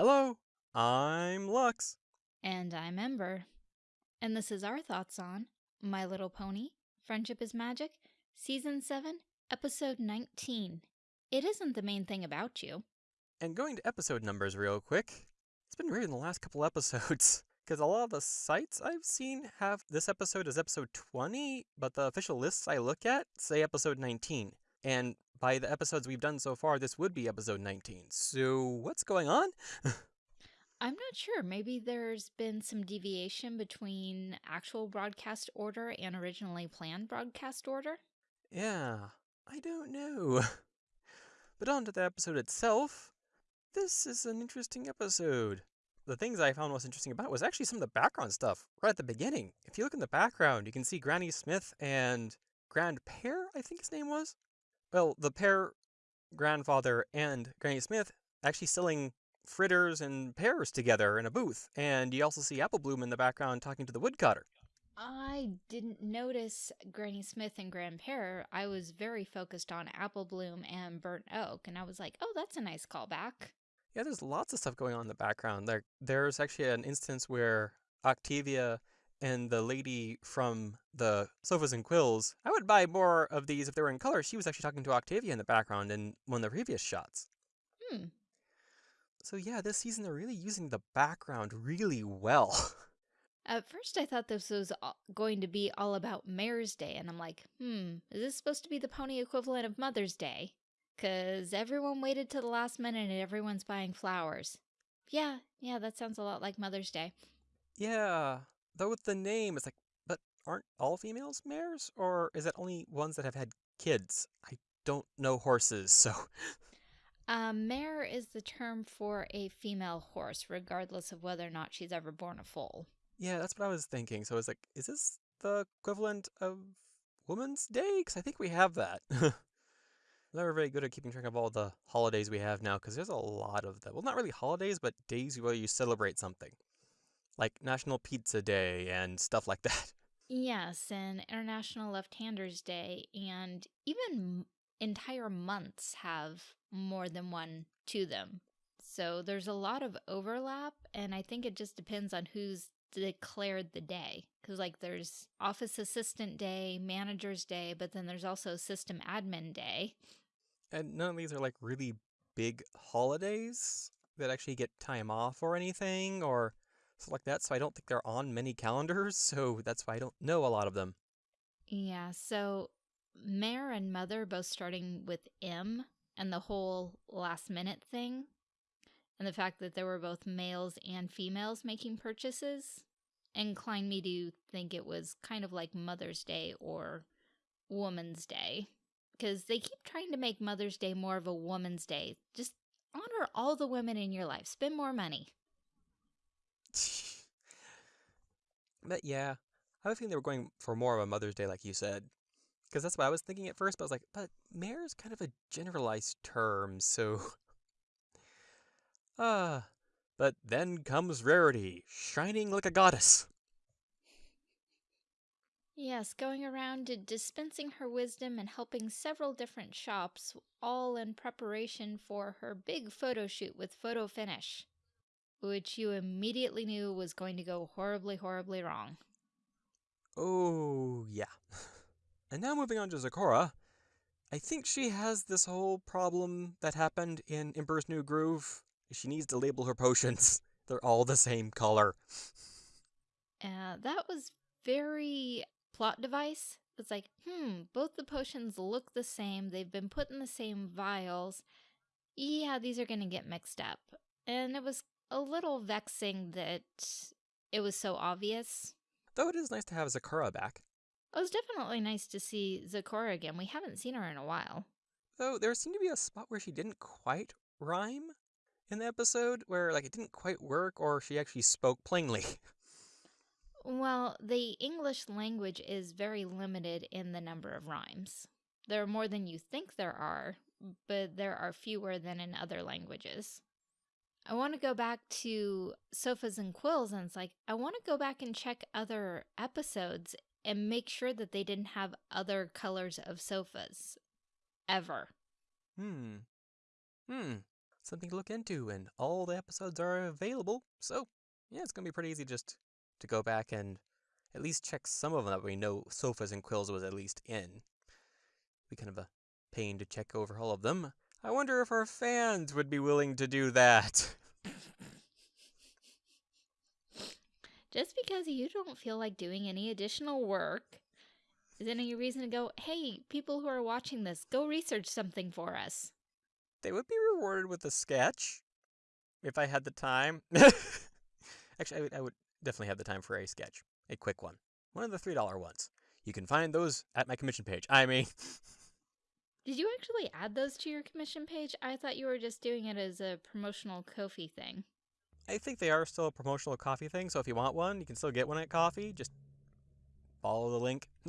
Hello, I'm Lux. And I'm Ember. And this is our thoughts on My Little Pony, Friendship is Magic, Season 7, Episode 19. It isn't the mane thing about you. And going to episode numbers real quick, it's been weird in the last couple episodes. Because a lot of the sites I've seen have this episode as episode 20, but the official lists I look at say episode 19. And by the episodes we've done so far, this would be episode 19. So what's going on? I'm not sure. Maybe there's been some deviation between actual broadcast order and originally planned broadcast order. Yeah, I don't know. But on to the episode itself. This is an interesting episode. The things I found most interesting about it was actually some of the background stuff right at the beginning. If you look in the background, you can see Granny Smith and Grand Pear, I think his name was. Well, the pair, grandfather and Granny Smith, actually selling fritters and pears together in a booth. And you also see Apple Bloom in the background talking to the woodcutter. I didn't notice Granny Smith and Grand Pear. I was very focused on Apple Bloom and Burnt Oak, and I was like, oh, that's a nice callback. Yeah, there's lots of stuff going on in the background. There, there's actually an instance where Octavia and the lady from the sofas and quills, I would buy more of these if they were in color. She was actually talking to Octavia in the background in one of the previous shots. Hmm. So yeah, this season they're really using the background really well. At first, I thought this was going to be all about Mare's Day, and I'm like, hmm, is this supposed to be the pony equivalent of Mother's Day? Because everyone waited to the last minute and everyone's buying flowers. Yeah, yeah, that sounds a lot like Mother's Day. Yeah, though with the name, it's like, but aren't all females mares? Or is it only ones that have had kids? I don't know horses, so. Uh, mare is the term for a female horse, regardless of whether or not she's ever born a foal. Yeah, that's what I was thinking. So I was like, is this the equivalent of Woman's Day? Because I think we have that. Never very good at keeping track of all the holidays we have now, because there's a lot of them. Well, not really holidays, but days where you celebrate something. Like National Pizza Day and stuff like that. Yes, and International Left-Handers Day, and even entire months have more than one to them. So there's a lot of overlap, and I think it just depends on who's declared the day because like there's office assistant day manager's day but then there's also system admin day and none of these are like really big holidays that actually get time off or anything or stuff like that so i don't think they're on many calendars so that's why i don't know a lot of them yeah so Mare and Mother both starting with M and the whole last minute thing and the fact that there were both males and females making purchases inclined me to think it was kind of like Mother's Day or Woman's Day. Because they keep trying to make Mother's Day more of a woman's day. Just honor all the women in your life. Spend more money. But yeah, I was thinking they were going for more of a Mother's Day, like you said. Because that's what I was thinking at first, but I was like, but mare is kind of a generalized term, so Ah, but then comes Rarity, shining like a goddess. Yes, going around dispensing her wisdom and helping several different shops, all in preparation for her big photo shoot with Photo Finish, which you immediately knew was going to go horribly, horribly wrong. Oh, yeah. and now moving on to Zecora. I think she has this whole problem that happened in Emperor's New Groove she needs to label her potions. They're all the same color. Uh, that was very plot device. It's like, hmm, both the potions look the same. They've been put in the same vials. Yeah, these are going to get mixed up. And it was a little vexing that it was so obvious. Though it is nice to have Zecora back. It was definitely nice to see Zecora again. We haven't seen her in a while. Though there seemed to be a spot where she didn't quite rhyme in the episode where like it didn't quite work or she actually spoke plainly. Well, the English language is very limited in the number of rhymes. There are more than you think there are, but there are fewer than in other languages. I want to go back to sofas and quills and it's like I want to go back and check other episodes and make sure that they didn't have other colors of sofas ever. Hmm. Hmm. something to look into, and all the episodes are available. So, yeah, it's going to be pretty easy just to go back and at least check some of them that we know Sofas and Quills was at least in. Be kind of a pain to check over all of them. I wonder if our fans would be willing to do that. Just because you don't feel like doing any additional work is any reason to go, hey, people who are watching this, go research something for us. They would be rewarded with a sketch if I had the time. Actually, I would, I would definitely have the time for a sketch, a quick one, one of the $3 ones. You can find those at my commission page. I mean, Did you actually add those to your commission page? I thought you were just doing it as a promotional Ko-fi thing. I think they are still a promotional Ko-fi thing, so if you want one, you can still get one at Ko-fi. Just follow the link.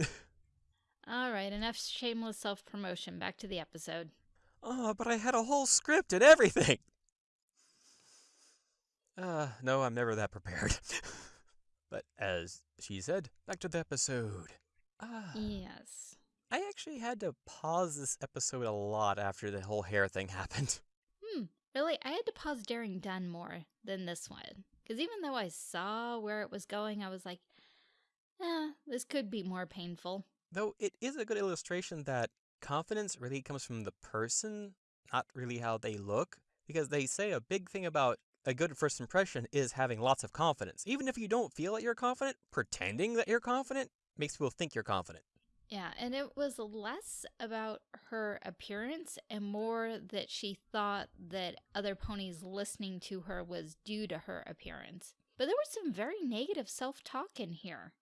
All right, enough shameless self promotion. Back to the episode. oh, but I had a whole script and everything. Uh, no, I'm never that prepared. but as she said, back to the episode. Ah, Yes. I actually had to pause this episode a lot after the whole hair thing happened. Hmm. Really, I had to pause Daring Done more than this one. Because even though I saw where it was going, I was like, eh, this could be more painful. Though it is a good illustration that confidence really comes from the person, not really how they look. Because they say a big thing about a good first impression is having lots of confidence. Even if you don't feel that you're confident, pretending that you're confident makes people think you're confident. Yeah, and it was less about her appearance and more that she thought that other ponies listening to her was due to her appearance. But there was some very negative self talk in here.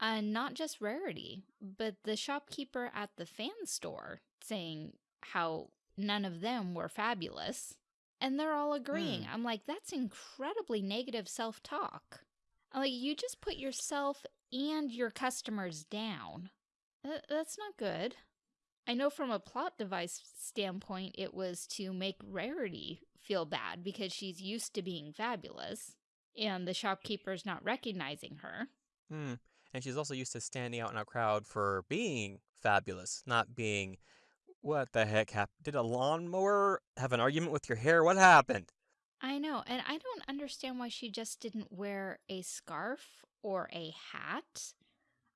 Uh, not just Rarity, but the shopkeeper at the fan store saying how none of them were fabulous. And they're all agreeing. Hmm. I'm like, that's incredibly negative self talk. Like, you just put yourself and your customers down. Th- that's not good. I know from a plot device standpoint, it was to make Rarity feel bad because she's used to being fabulous and the shopkeeper's not recognizing her. Hmm. And she's also used to standing out in a crowd for being fabulous, not being, what the heck happened? Did a lawnmower have an argument with your hair? What happened? I know, and I don't understand why she just didn't wear a scarf or a hat.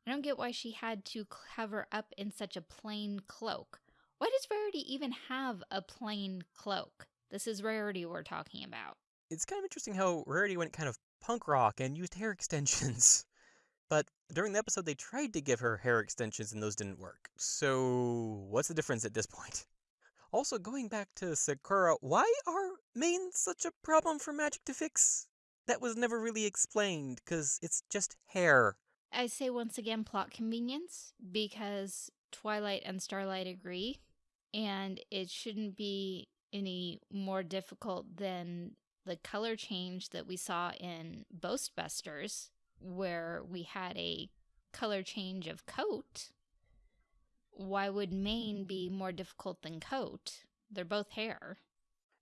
I don't get why she had to cover up in such a plain cloak. Why does Rarity even have a plain cloak? This is Rarity we're talking about. It's kind of interesting how Rarity went kind of punk rock and used hair extensions. But during the episode, they tried to give her hair extensions and those didn't work. So, what's the difference at this point? Also, going back to Zecora, why are manes such a problem for Magic to fix? That was never really explained, because it's just hair. I say once again plot convenience because Twilight and Starlight agree, and it shouldn't be any more difficult than the color change that we saw in Ghostbusters, where we had a color change of coat. Why would mane be more difficult than coat? They're both hair.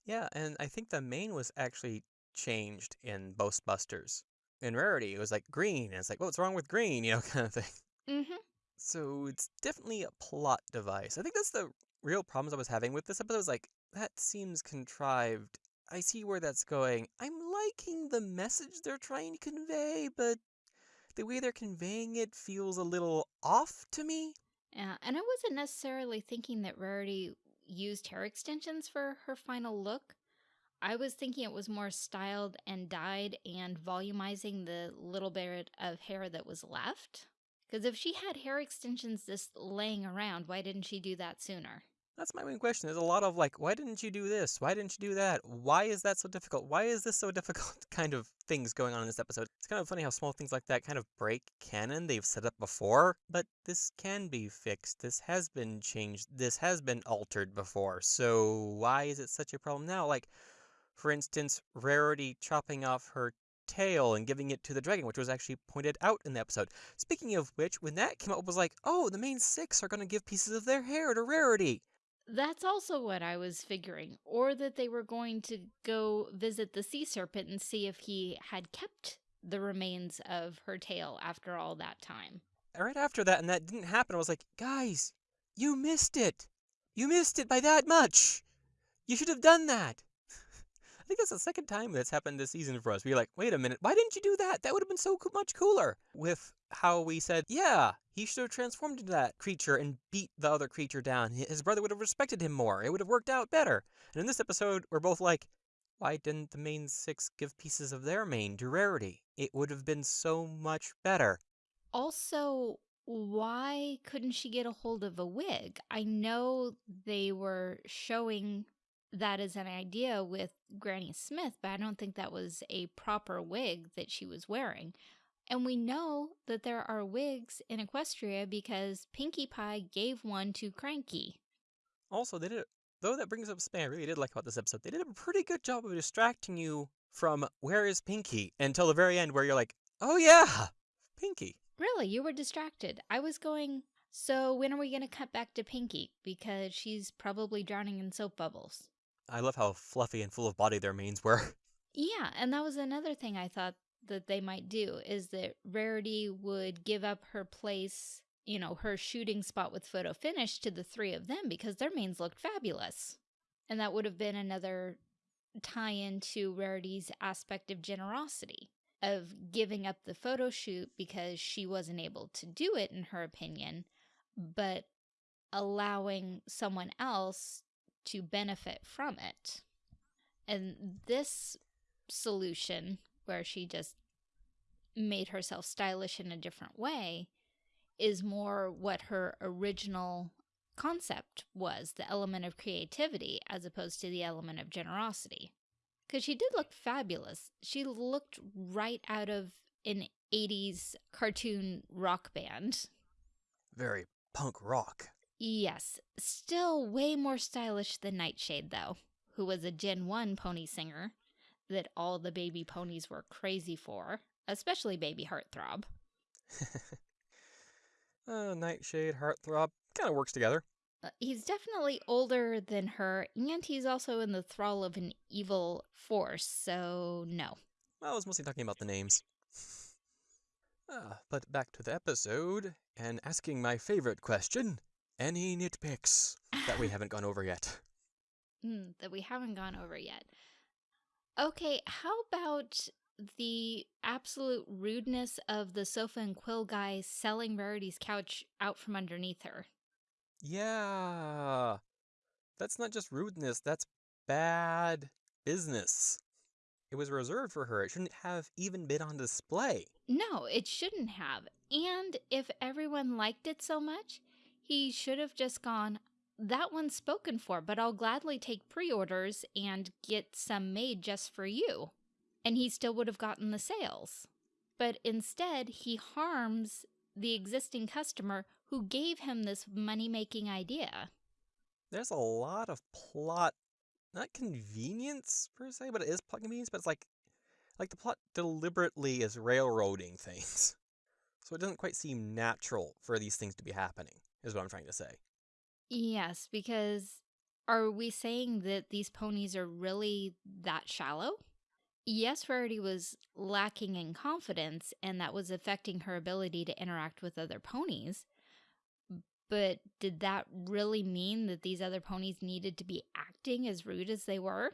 Yeah, and I think the mane was actually changed in Ghostbusters. In Rarity, it was like green, and it's like, what's wrong with green? You know, kind of thing. Mm-hmm. So it's definitely a plot device. I think that's the real problems I was having with this episode. Was like, that seems contrived. I see where that's going. I'm liking the message they're trying to convey, but the way they're conveying it feels a little off to me. Yeah, and I wasn't necessarily thinking that Rarity used hair extensions for her final look. I was thinking it was more styled and dyed and volumizing the little bit of hair that was left. Because if she had hair extensions just laying around, why didn't she do that sooner? That's my main question. There's a lot of like, why didn't you do this? Why didn't you do that? Why is that so difficult? Why is this so difficult? Kind of things going on in this episode. It's kind of funny how small things like that kind of break canon they've set up before, but this can be fixed. This has been changed. This has been altered before. So why is it such a problem now? Like, for instance, Rarity chopping off her tail and giving it to the dragon, which was actually pointed out in the episode. Speaking of which, when that came up, it was like, oh, the Mane Six are going to give pieces of their hair to Rarity. That's also what I was figuring. Or that they were going to go visit the sea serpent and see if he had kept the remains of her tail after all that time. right after that, and that didn't happen, I was like, guys, you missed it. You missed it by that much. You should have done that. Think that's the second time that's happened this season for us. We're like, wait a minute, why didn't you do that? That would have been so much cooler. With how we said, yeah, he should have transformed into that creature and beat the other creature down. His brother would have respected him more. It would have worked out better. And in this episode, we're both like, why didn't the Mane Six give pieces of their mane to Rarity? It would have been so much better. Also, why couldn't she get a hold of a wig? I know they were showing that as an idea with Granny Smith, but I don't think that was a proper wig that she was wearing. And we know that there are wigs in Equestria because Pinkie Pie gave one to Cranky. Also, they did, though that brings up something I really did like about this episode, they did a pretty good job of distracting you from where is Pinkie until the very end where you're like, oh yeah, Pinkie. Really, you were distracted. I was going, so when are we going to cut back to Pinkie? Because she's probably drowning in soap bubbles. I love how fluffy and full of body their manes were. Yeah, and that was another thing I thought that they might do is that Rarity would give up her place, you know, her shooting spot with photo finish to the three of them because their manes looked fabulous. And that would have been another tie into Rarity's aspect of generosity, of giving up the photo shoot because she wasn't able to do it, in her opinion, but allowing someone else to benefit from it. And this solution, where she just made herself stylish in a different way, is more what her original concept was the element of creativity as opposed to the element of generosity. Because she did look fabulous. She looked right out of an 80s cartoon rock band. Very punk rock. Yes, still way more stylish than Nightshade, though, who was a Gen 1 pony singer that all the baby ponies were crazy for, especially Baby Heartthrob. uh, Nightshade, Heartthrob, kind of works together. Uh, he's definitely older than her, and he's also in the thrall of an evil force, so no. Well, I was mostly talking about the names. Ah, but back to the episode, and asking my favorite question any nitpicks that we haven't gone over yet? Mm, that we haven't gone over yet. Okay, how about the absolute rudeness of the sofa and quill guy selling Rarity's couch out from underneath her? Yeah. That's not just rudeness, that's bad business. It was reserved for her. It shouldn't have even been on display. No, it shouldn't have. And if everyone liked it so much, he should have just gone, that one's spoken for, but I'll gladly take pre orders and get some made just for you. And he still would have gotten the sales. But instead, he harms the existing customer who gave him this money making idea. There's a lot of plot, not convenience per se, but it is plot convenience, but it's like, like the plot deliberately is railroading things. So it doesn't quite seem natural for these things to be happening, is what I'm trying to say. Yes, because are we saying that these ponies are really that shallow? Yes, Rarity was lacking in confidence, and that was affecting her ability to interact with other ponies. But did that really mean that these other ponies needed to be acting as rude as they were?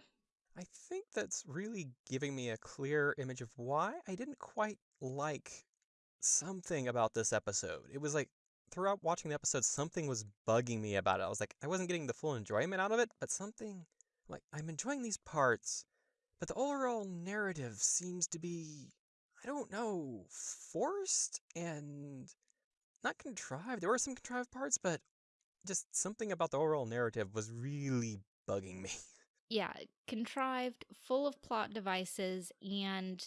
I think that's really giving me a clear image of why I didn't quite like something about this episode. It was like throughout watching the episode, something was bugging me about it. I was like, I wasn't getting the full enjoyment out of it, but something like I'm enjoying these parts, but the overall narrative seems to be, I don't know, forced and not contrived. There were some contrived parts, but just something about the overall narrative was really bugging me. Yeah, contrived, full of plot devices and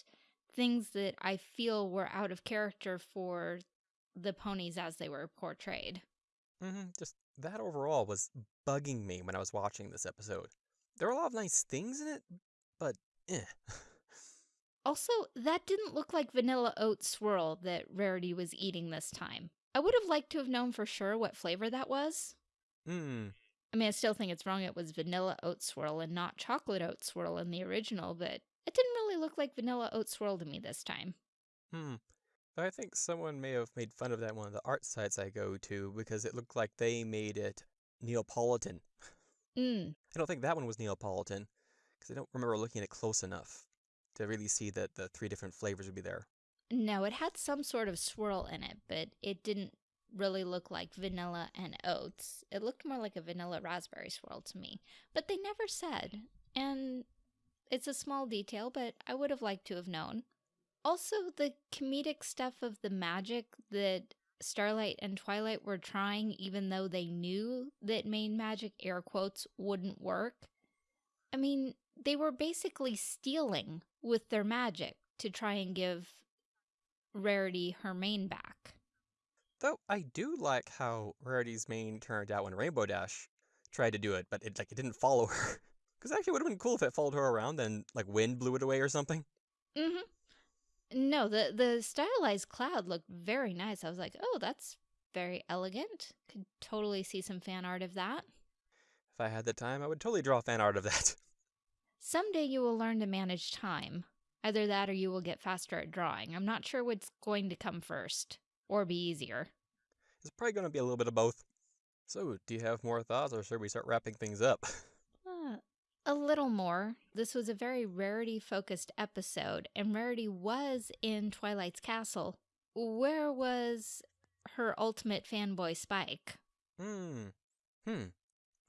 things that I feel were out of character for the ponies as they were portrayed. Mm -hmm. Just that overall was bugging me when I was watching this episode. There were a lot of nice things in it, but eh. Also, that didn't look like vanilla oat swirl that Rarity was eating this time. I would have liked to have known for sure what flavor that was. Hmm. I mean, I still think it's wrong it was vanilla oat swirl and not chocolate oat swirl in the original, but it didn't really look like vanilla oat swirl to me this time. Hmm. I think someone may have made fun of that one of the art sites I go to because it looked like they made it Neapolitan. Mm, I don't think that one was Neapolitan. Because I don't remember looking at it close enough to really see that the three different flavors would be there. No, it had some sort of swirl in it, but it didn't really look like vanilla and oats. It looked more like a vanilla raspberry swirl to me. But they never said. And it's a small detail, but I would have liked to have known. Also, the comedic stuff of the magic that Starlight and Twilight were trying, even though they knew that mane magic, air quotes, wouldn't work. I mean, they were basically stealing with their magic to try and give Rarity her mane back. Though I do like how Rarity's mane turned out when Rainbow Dash tried to do it, but it like it didn't follow her. Because actually, it would have been cool if it followed her around and like wind blew it away or something. Mm-hmm. No, the the stylized cloud looked very nice. I was like, oh, that's very elegant. Could totally see some fan art of that. If I had the time, I would totally draw fan art of that. Someday you will learn to manage time. Either that or you will get faster at drawing. I'm not sure what's going to come first or be easier. It's probably going to be a little bit of both. So, do you have more thoughts or should we start wrapping things up? A little more. This was a very Rarity focused episode, and Rarity was in Twilight's castle. Where was her ultimate fanboy Spike? Hmm. Hmm.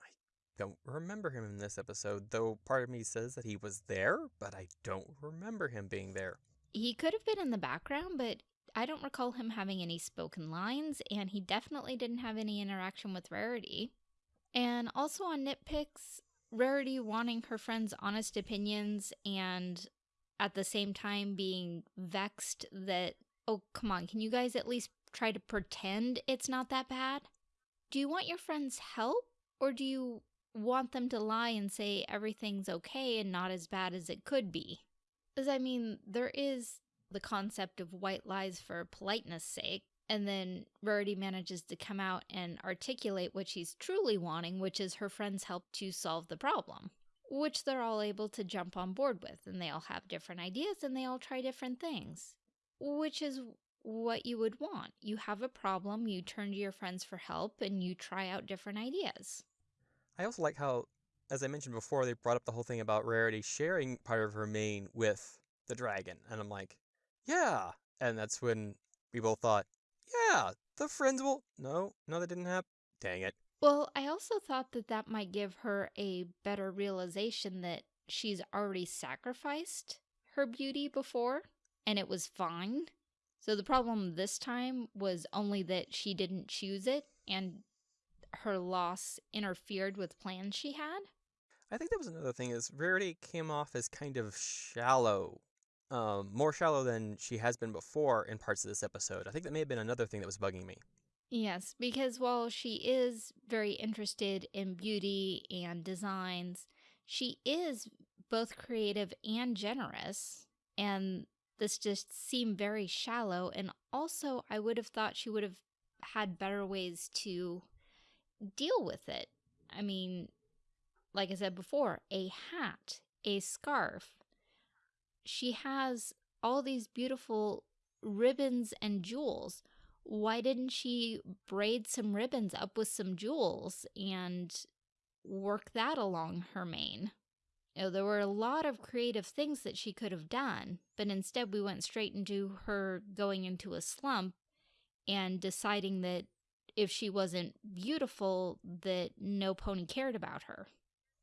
I don't remember him in this episode, though part of me says that he was there, but I don't remember him being there. He could have been in the background, but I don't recall him having any spoken lines, and he definitely didn't have any interaction with Rarity. And also on nitpicks, Rarity wanting her friend's honest opinions and at the same time being vexed that, oh, come on, can you guys at least try to pretend it's not that bad? Do you want your friends' help, or do you want them to lie and say everything's okay and not as bad as it could be? Because, I mean, there is the concept of white lies for politeness sake, and then Rarity manages to come out and articulate what she's truly wanting, which is her friends' help to solve the problem, which they're all able to jump on board with. And they all have different ideas and they all try different things, which is what you would want. You have a problem, you turn to your friends for help, and you try out different ideas. I also like how, as I mentioned before, they brought up the whole thing about Rarity sharing part of her mane with the dragon. And I'm like, yeah. And that's when we both thought, yeah, the friends will. No, no, that didn't happen. Dang it. Well, I also thought that that might give her a better realization that she's already sacrificed her beauty before and it was fine. So the problem this time was only that she didn't choose it and her loss interfered with plans she had. I think that was another thing is Rarity came off as kind of shallow um, more shallow than she has been before in parts of this episode. I think that may have been another thing that was bugging me. Yes, because while she is very interested in beauty and designs, she is both creative and generous. And this just seemed very shallow. And also, I would have thought she would have had better ways to deal with it. I mean, like I said before, a hat, a scarf, she has all these beautiful ribbons and jewels. Why didn't she braid some ribbons up with some jewels and work that along her mane? You know, there were a lot of creative things that she could have done, but instead we went straight into her going into a slump and deciding that if she wasn't beautiful, that no pony cared about her.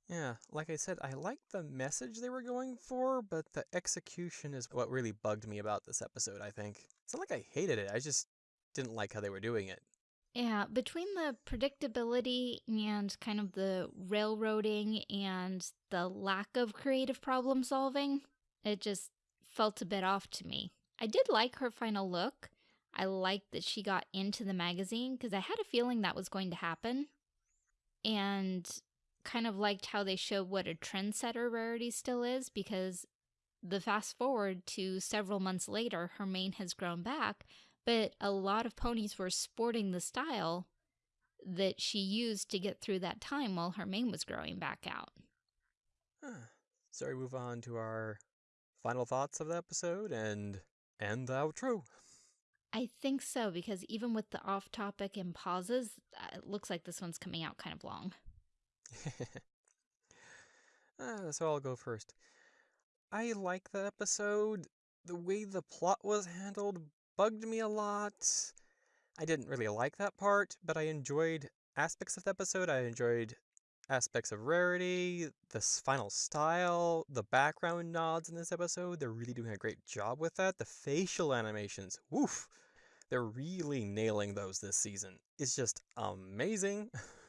Yeah, like I said, I liked the message they were going for, but the execution is what really bugged me about this episode, I think. It's not like I hated it, I just didn't like how they were doing it. Yeah, between the predictability and kind of the railroading and the lack of creative problem solving, it just felt a bit off to me. I did like her final look. I liked that she got into the magazine because I had a feeling that was going to happen. And kind of liked how they showed what a trendsetter Rarity still is because the fast forward to several months later, her mane has grown back, but a lot of ponies were sporting the style that she used to get through that time while her mane was growing back out. Huh. So we move on to our final thoughts of the episode and and the outro. I think so because even with the off topic and pauses, uh, it looks like this one's coming out kind of long. Uh, so I'll go first. I like the episode. The way the plot was handled bugged me a lot. I didn't really like that part, but I enjoyed aspects of the episode. I enjoyed aspects of rarity, the final style, the background nods in this episode. They're really doing a great job with that. The facial animations, woof, they're really nailing those this season. It's just amazing.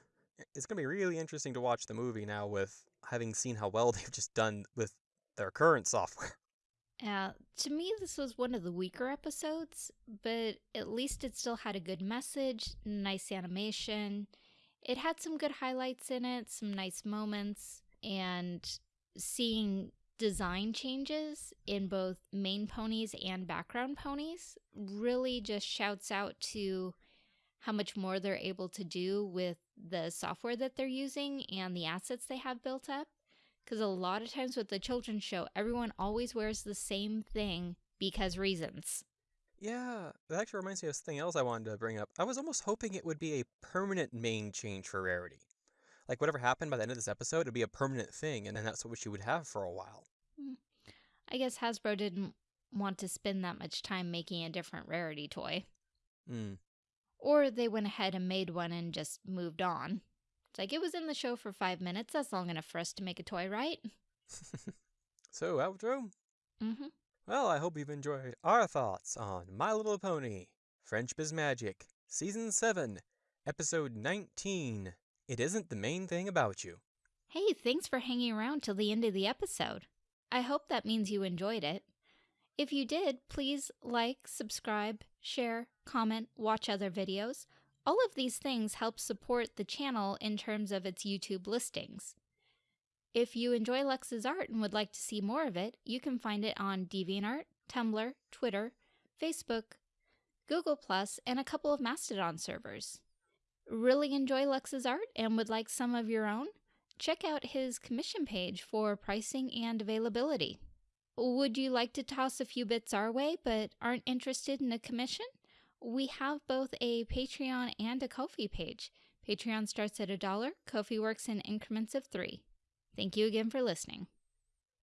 it's going to be really interesting to watch the movie now with having seen how well they've just done with their current software. Uh, to me, this was one of the weaker episodes, but at least it still had a good message, nice animation. It had some good highlights in it, some nice moments, and seeing design changes in both main ponies and background ponies really just shouts out to how much more they're able to do with the software that they're using and the assets they have built up. Because a lot of times with the children's show, everyone always wears the same thing because reasons. Yeah, that actually reminds me of something else I wanted to bring up. I was almost hoping it would be a permanent mane change for Rarity. Like whatever happened by the end of this episode, it'd be a permanent thing, and then that's what she would have for a while. Hmm. I guess Hasbro didn't want to spend that much time making a different Rarity toy. Hmm. Or they went ahead and made one and just moved on. It's like it was in the show for five minutes. That's long enough for us to make a toy, right? so, outro? Mm-hmm. Well, I hope you've enjoyed our thoughts on My Little Pony, Friendship is Magic, Season 7, Episode 19. It isn't the mane thing about you. Hey, thanks for hanging around till the end of the episode. I hope that means you enjoyed it. If you did, please like, subscribe, share, comment, watch other videos. All of these things help support the channel in terms of its YouTube listings. If you enjoy Lux's art and would like to see more of it, you can find it on DeviantArt, Tumblr, Twitter, Facebook, Google+, and a couple of Mastodon servers. Really enjoy Lux's art and would like some of your own? Check out his commission page for pricing and availability. Would you like to toss a few bits our way but aren't interested in a commission? We have both a Patreon and a Ko-fi page. Patreon starts at a dollar, Ko-fi works in increments of three. Thank you again for listening.